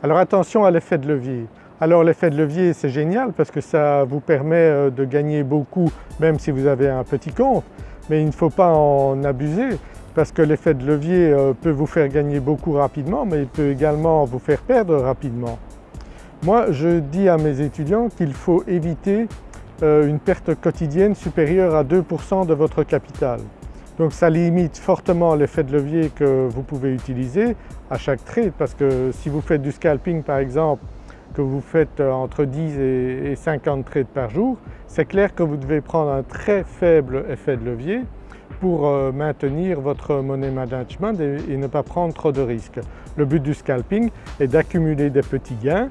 Alors attention à l'effet de levier. Alors l'effet de levier c'est génial parce que ça vous permet euh, de gagner beaucoup même si vous avez un petit compte mais il ne faut pas en abuser parce que l'effet de levier euh, peut vous faire gagner beaucoup rapidement mais il peut également vous faire perdre rapidement. Moi je dis à mes étudiants qu'il faut éviter euh, une perte quotidienne supérieure à 2% de votre capital. Donc ça limite fortement l'effet de levier que vous pouvez utiliser à chaque trade parce que si vous faites du scalping par exemple, que vous faites euh, entre 10 et 50 trades par jour, c'est clair que vous devez prendre un très faible effet de levier pour euh, maintenir votre money management et ne pas prendre trop de risques. Le but du scalping est d'accumuler des petits gains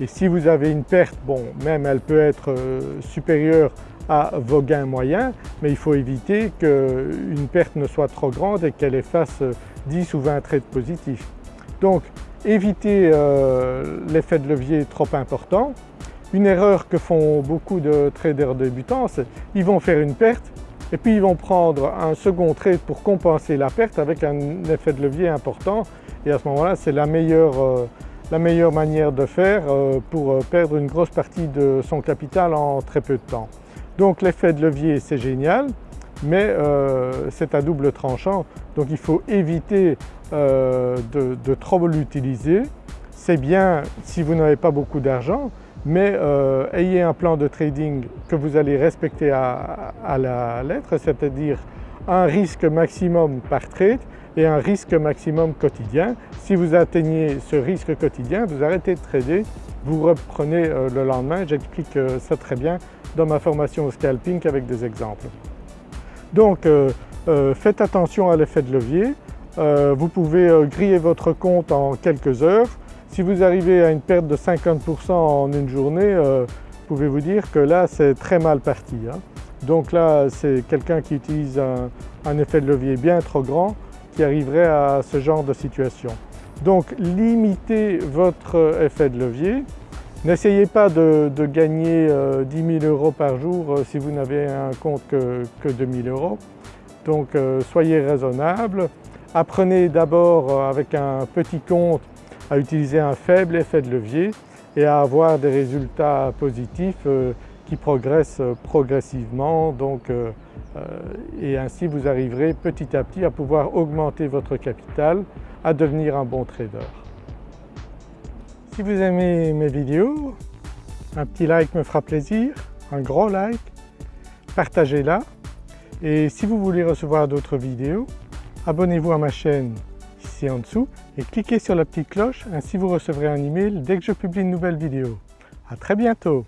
et si vous avez une perte, bon même elle peut être euh, supérieure à vos gains moyens, mais il faut éviter qu'une perte ne soit trop grande et qu'elle efface 10 ou 20 trades positifs. Donc évitez euh, l'effet de levier trop important. Une erreur que font beaucoup de traders débutants, c'est qu'ils vont faire une perte et puis ils vont prendre un second trade pour compenser la perte avec un effet de levier important et à ce moment-là c'est la meilleure, euh, la meilleure manière de faire euh, pour perdre une grosse partie de son capital en très peu de temps. Donc l'effet de levier c'est génial mais euh, c'est à double tranchant donc il faut éviter euh, de, trop l'utiliser. C'est bien si vous n'avez pas beaucoup d'argent mais euh, ayez un plan de trading que vous allez respecter à, à la lettre, c'est-à-dire un risque maximum par trade et un risque maximum quotidien. Si vous atteignez ce risque quotidien, vous arrêtez de trader, vous reprenez euh, le lendemain. J'explique euh, ça très bien dans ma formation au scalping avec des exemples. Donc euh, faites attention à l'effet de levier. vous pouvez griller votre compte en quelques heures. Si vous arrivez à une perte de 50% en une journée, pouvez-vous dire que là c'est très mal parti. Hein. Donc là c'est quelqu'un qui utilise un effet de levier bien trop grand arriverait à ce genre de situation. Donc limitez votre effet de levier. N'essayez pas de, gagner 10 euh, 000 euros par jour euh, si vous n'avez un compte que, que 2 000 euros. Donc euh, soyez raisonnable. Apprenez d'abord avec un petit compte à utiliser un faible effet de levier et à avoir des résultats positifs qui progressent progressivement. Donc et ainsi vous arriverez petit à petit à pouvoir augmenter votre capital, à devenir un bon trader. Si vous aimez mes vidéos, un petit like me fera plaisir, un gros like, partagez-la et si vous voulez recevoir d'autres vidéos, abonnez-vous à ma chaîne ici en dessous et cliquez sur la petite cloche, ainsi vous recevrez un email dès que je publie une nouvelle vidéo. À très bientôt